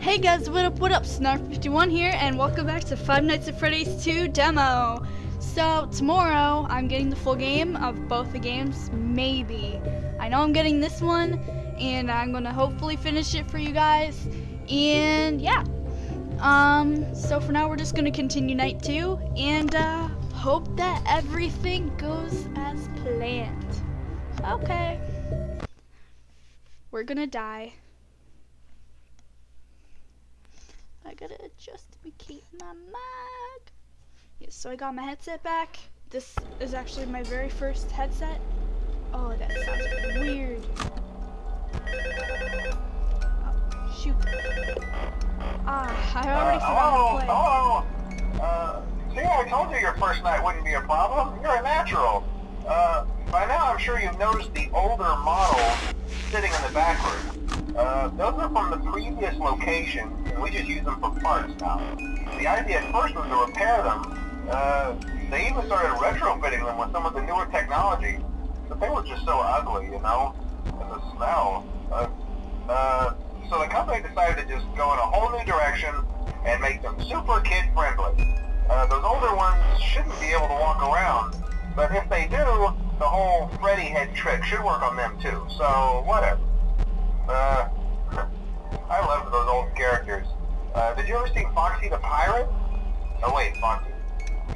Hey guys, what up, what up? Snarf51 here, and welcome back to Five Nights at Freddy's 2 demo. So, tomorrow, I'm getting the full game of both the games, maybe. I know I'm getting this one, and I'm gonna hopefully finish it for you guys, and yeah. Um, so for now, we're just gonna continue night two, and uh, hope that everything goes as planned. Okay. We're gonna die. I gotta adjust to keep my mic. Yes, so I got my headset back. This is actually my very first headset. Oh, that sounds weird. Oh, shoot. Ah, I already uh, forgot hello, hello. Uh, see, I told you your first night wouldn't be a problem. You're a natural. Uh, by now I'm sure you've noticed the older models sitting in the back room. Uh, those are from the previous location, and we just use them for parts now. The idea at first was to repair them. Uh, they even started retrofitting them with some of the newer technology, but they were just so ugly, you know? And the smell. Uh, uh, so the company decided to just go in a whole new direction and make them super kid-friendly. Uh, those older ones shouldn't be able to walk around, but if they do, the whole Freddy head trick should work on them too, so whatever. Uh, I loved those old characters. Uh, did you ever see Foxy the Pirate? Oh wait, Foxy.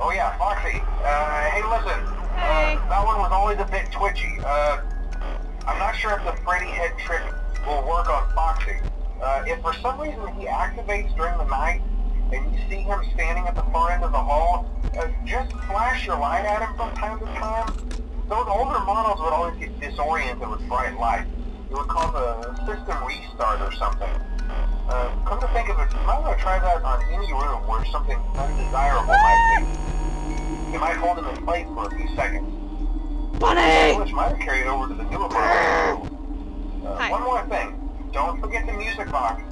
Oh yeah, Foxy. Uh, hey listen. Hey. Uh, that one was always a bit twitchy. Uh, I'm not sure if the Freddy head trick will work on Foxy. Uh, if for some reason he activates during the night, and you see him standing at the far end of the hall, uh, just flash your light at him from time to time. Those older models would always get disoriented with bright light. It would cause a system restart or something. Uh, come to think of it, you might want to try that on any room where something undesirable might be. You might hold him in place for a few seconds. Bunny! Which might have carried over to the newer models. Uh, one more thing. Don't forget the music box.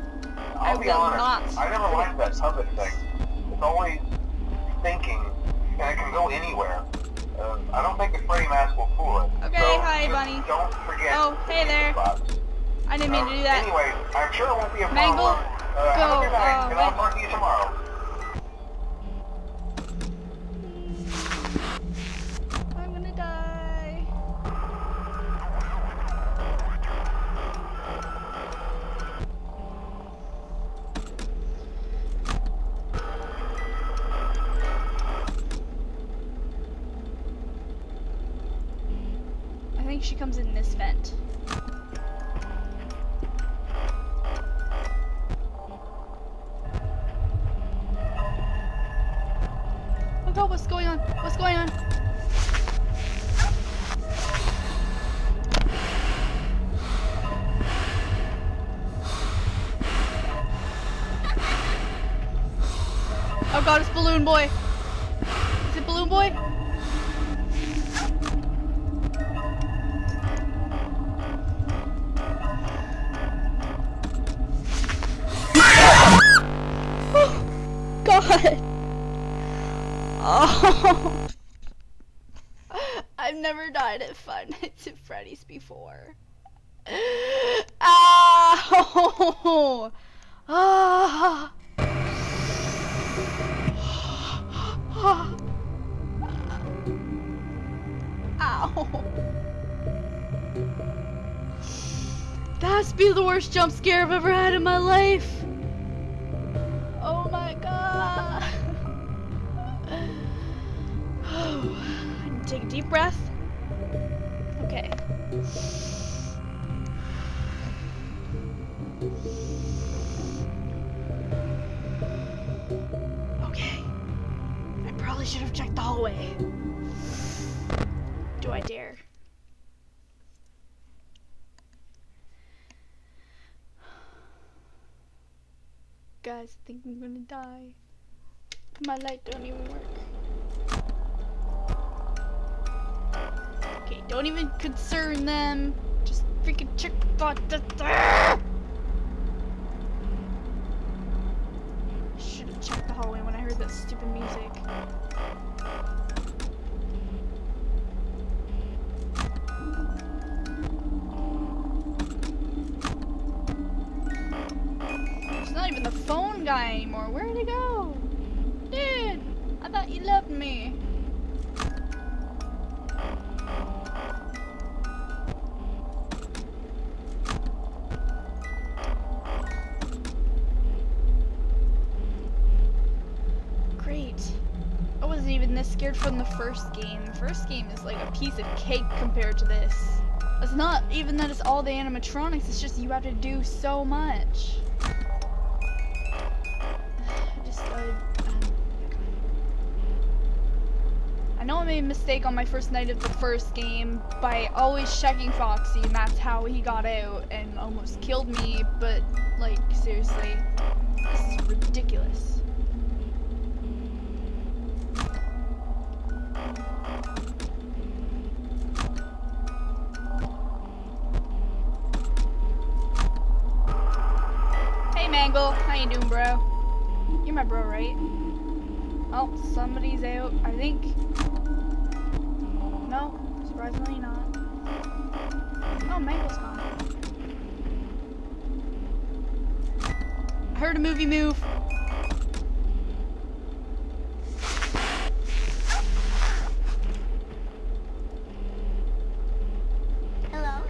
I'll I be honest, not. I never liked that puppet thing. It's always thinking, and it can go anywhere. I don't think the Freddy mask will fool it. Okay, so hi, Bunny. Don't forget Oh, hey there. box. I didn't mean to do that. Anyway, I'm sure it won't be a Mangle, problem. Uh, go, a good night, uh, and I'll talk to you tomorrow. She comes in this vent. Oh god, what's going on? What's going on? Oh god, it's Balloon Boy. Is it Balloon Boy? I've never died at Five Nights at Freddy's before. Ow! Ah. Ow. That's be the worst jump scare I've ever had in my life. Deep breath. Okay. Okay. I probably should have checked the hallway. Do I dare? Guys, I think I'm gonna die. My light don't even work. Don't even concern them. Just freaking check the Should have checked the hallway when I heard that stupid music. It's not even the phone guy anymore. Where'd he go? Dude, I thought you loved me. Scared from the first game. The first game is like a piece of cake compared to this. It's not even that it's all the animatronics, it's just you have to do so much. I I know I made a mistake on my first night of the first game by always checking Foxy, and that's how he got out and almost killed me, but, like, seriously, this is ridiculous. Hey Mangle, how you doing, bro? You're my bro, right? Oh, somebody's out, I think. No, surprisingly not. Oh, Mangle's gone. I heard a movie move. Hello.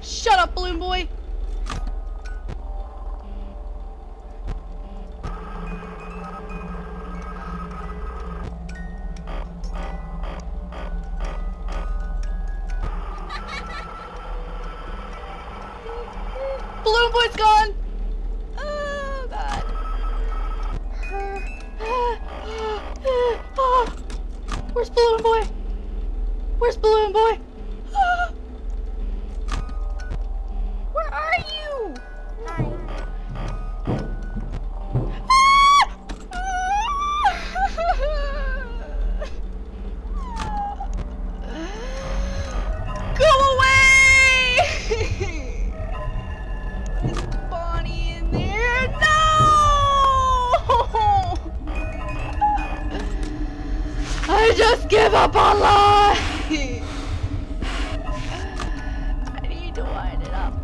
Shut up, Balloon Boy! Where's Balloon Boy? Where's Balloon Boy? Where are you? Go away! I just give up on life! I need to wind it up.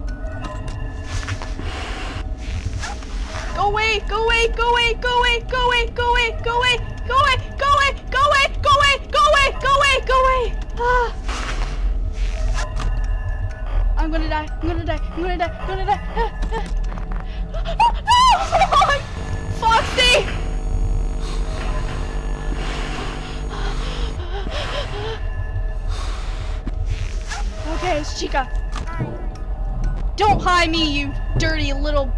Go away, go away, go away, go away, go away, go away, go away, go away, go away, go away, go away, go away, go away, go away. Ah. I'm gonna die, I'm gonna die, I'm gonna die, I'm gonna die. Ah, ah. No! Foxy! It's Chica. Hi. Don't hide me, you dirty little.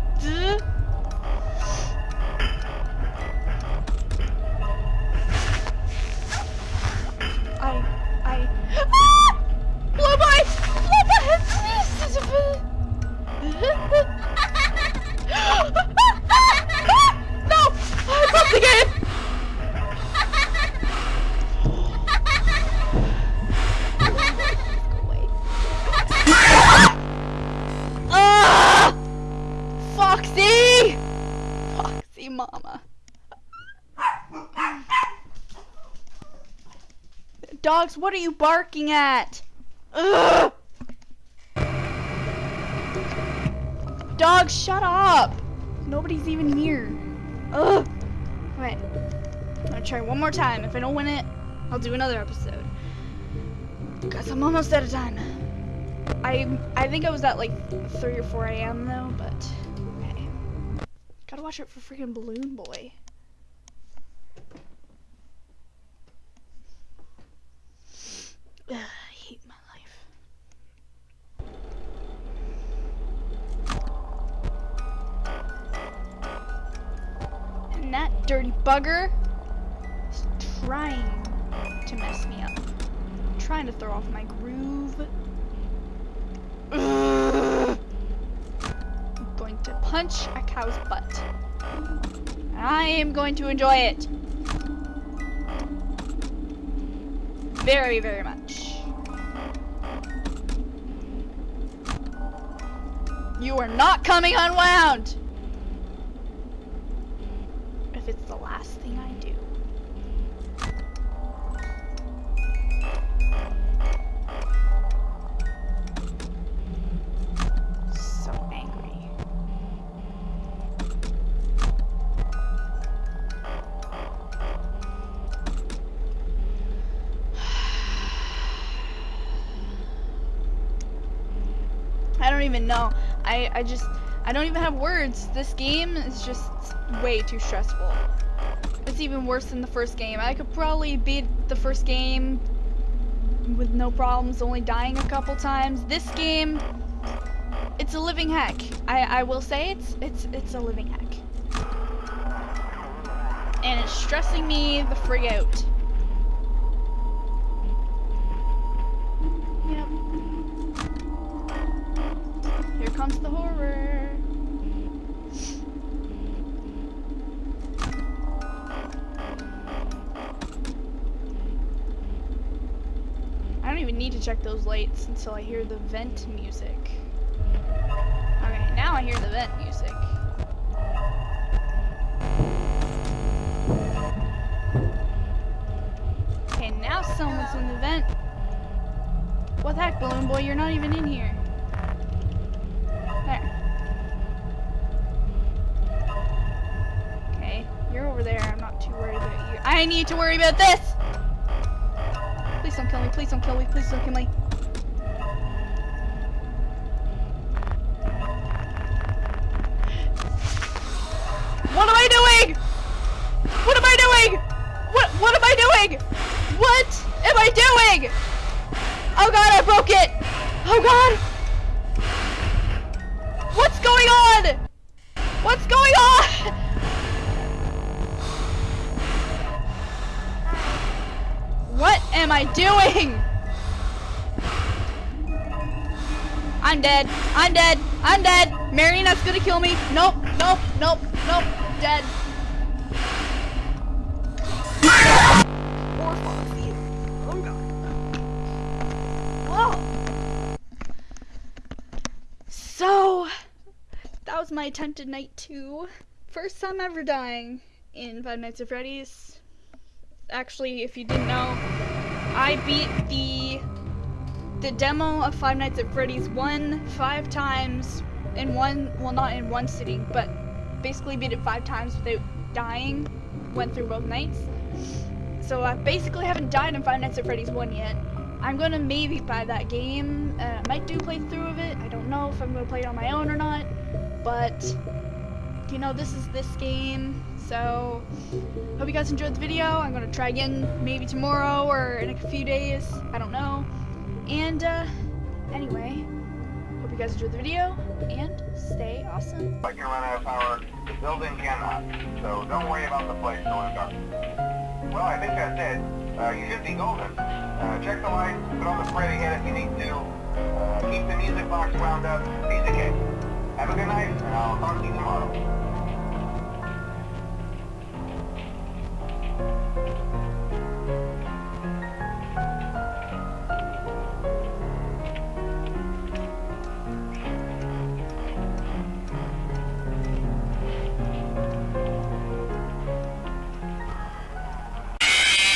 Foxy mama. Dogs, what are you barking at? Ugh! Dogs, shut up! Nobody's even here. Ugh! Alright. I'm gonna try one more time. If I don't win it, I'll do another episode. Cause I'm almost out of time. I I think I was at like 3 or 4 a.m. though, but. Gotta watch out for freaking Balloon Boy. Ugh, I hate my life. And that dirty bugger is trying to mess me up. Trying to throw off my groove. Ugh. To punch a cow's butt. I am going to enjoy it. Very, very much. You are not coming unwound! If it's the last thing I do. Even know. I, I just, I don't even have words. This game is just way too stressful. It's even worse than the first game. I could probably beat the first game with no problems, only dying a couple times. This game, it's a living heck. I, I will say it's, it's, it's a living heck. And it's stressing me the frig out. Comes the horror. I don't even need to check those lights until I hear the vent music. Okay, now I hear the vent music. Okay, now someone's in the vent. What the heck, Balloon Boy? You're not even in here. I need to worry about this! Please don't kill me. Please don't kill me. Please don't kill me. What am I doing? What am I doing? What what am I doing? What am I doing? Oh god, I broke it! Oh god! What's going on? What's going on? Am I doing? I'm dead. I'm dead. I'm dead. Marionette's gonna kill me. Nope. Nope. Nope. Nope. Dead. Oh god. Whoa. So, that was my attempted night two. First time ever dying in Five Nights at Freddy's. Actually, if you didn't know, I beat the the demo of Five Nights at Freddy's one five times in one well not in one sitting, but basically beat it five times without dying. Went through both nights. So I basically haven't died in Five Nights at Freddy's one yet. I'm gonna maybe buy that game. Uh, might do playthrough of it. I don't know if I'm gonna play it on my own or not, but you know this is this game. So hope you guys enjoyed the video. I'm gonna try again maybe tomorrow or in a few days. I don't know. And uh, anyway, hope you guys enjoyed the video and stay awesome. I can run out of power. The building cannot. So don't worry about the place going dark. Well, I think that's it. Uh, you should be golden. Uh, check the lights, put on the Freddy head if you need to. Uh, keep the music box wound up. Piece of cake. Have a good night, and I'll talk to you tomorrow.